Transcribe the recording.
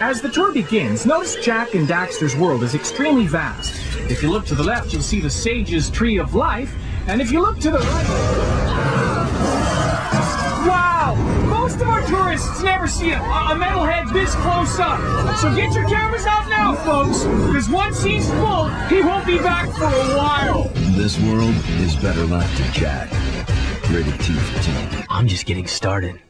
As the tour begins, notice Jak and Daxter's world is extremely vast. If you look to the left, you'll see the Sage's Tree of Life, and if you look to the right... Wow! Most of our tourists never see a, a metalhead this close up. So get your cameras out now, folks, because once he's full, he won't be back for a while. This world is better left to Jak. Rated T for teen. I'm just getting started.